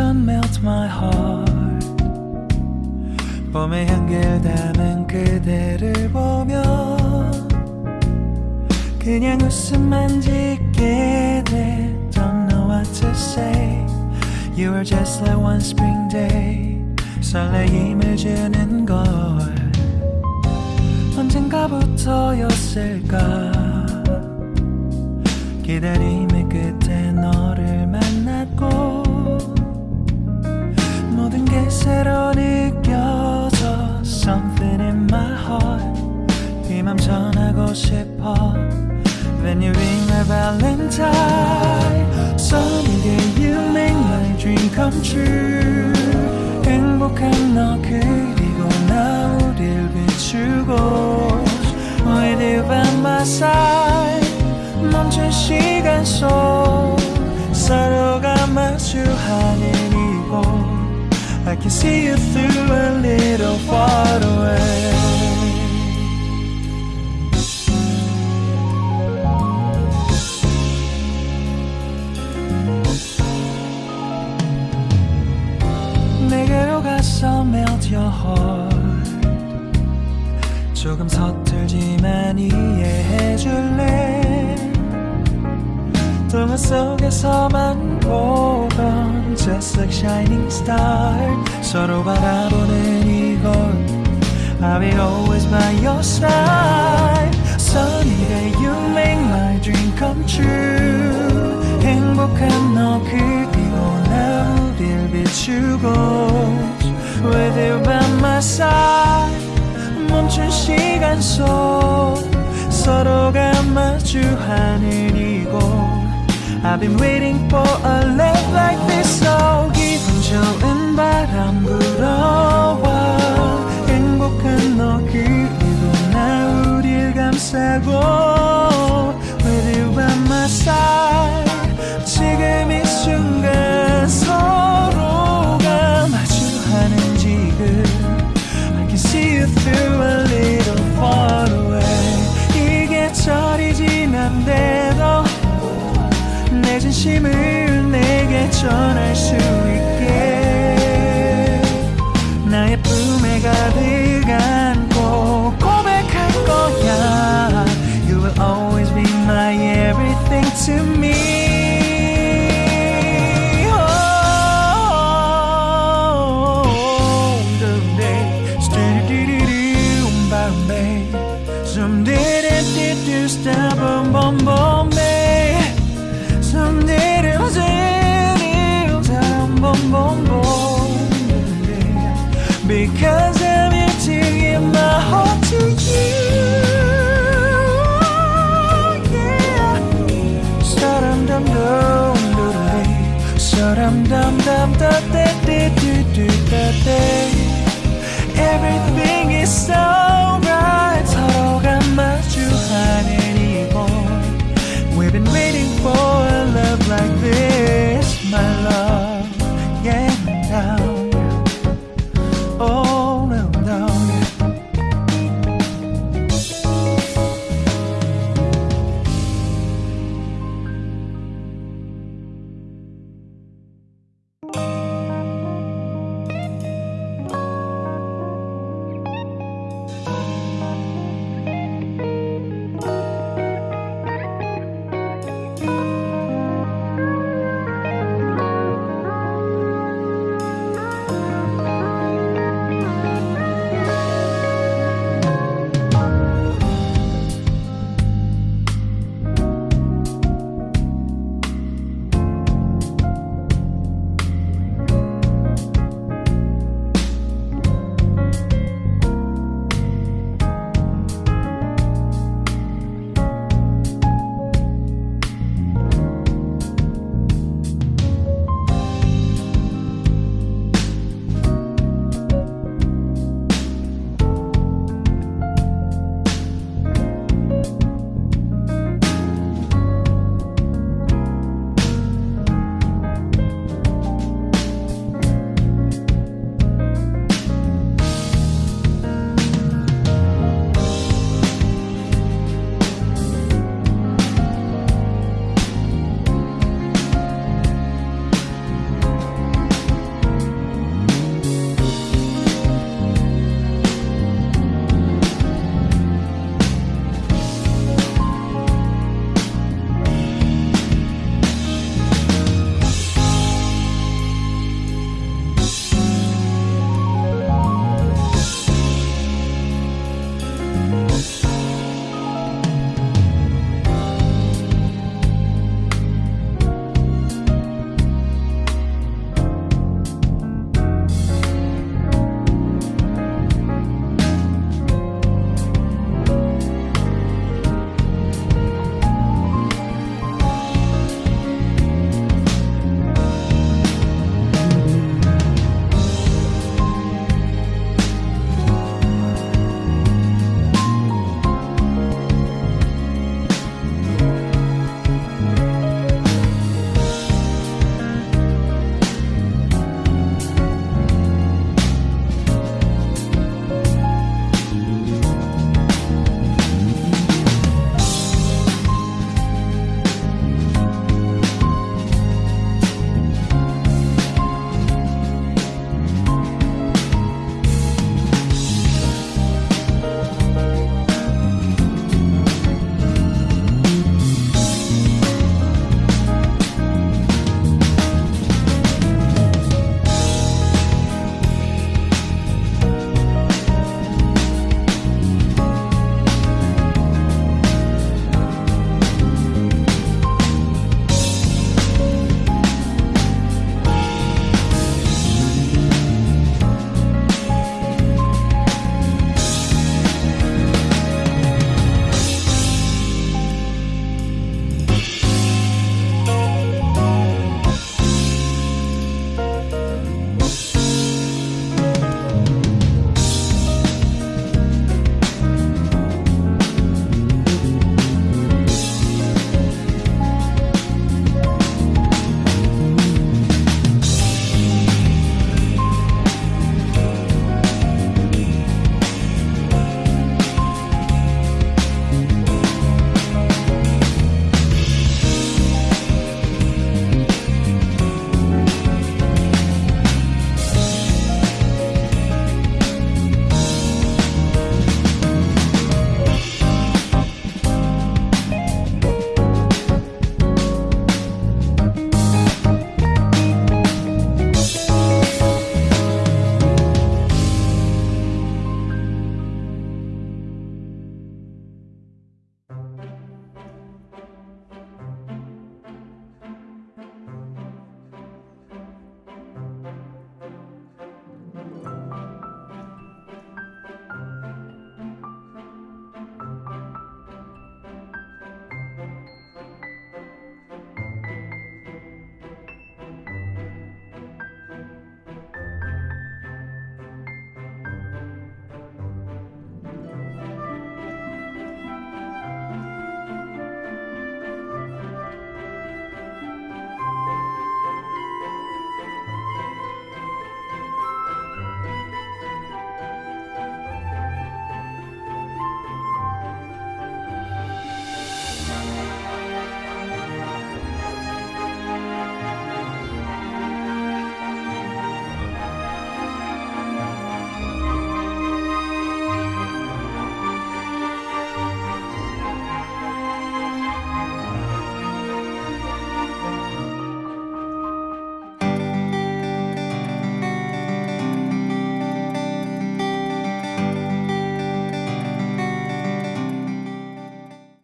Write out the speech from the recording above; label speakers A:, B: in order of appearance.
A: melt my heart 봄의 향기를 담은 그대를 보며 그냥 웃음만 짓게 돼 Don't know what to say You were just like one spring day 설레임을 주는 걸 언젠가부터였을까 기다림의 끝에 너를 만났고 전하고 싶어 When you ring my valentine Sunny day you make my dream come true 행복한 너 그리고 나 우릴 비추고 With you by my side 멈춘 시간 속 서로가 마주하는 이곳 I can see you through a little far away 동화 속에서만 보던 Just like shining star 서로 바라보는 이곳 I'll be always by your side Sunny day you make my dream come true 행복한 너 그리고 나 우릴 비추고 With you by my side 멈춘 시간 속 서로가 마주하는 이곳 I've been waiting for a love like this so 기분 좋은 바람 불어와 행복한 너 그리고 나 우릴 감싸고 With you by my side 지금 이 순간 서로가 마주하는 지금 I can see you through a 진심을 내게 전할 수 있게 after day.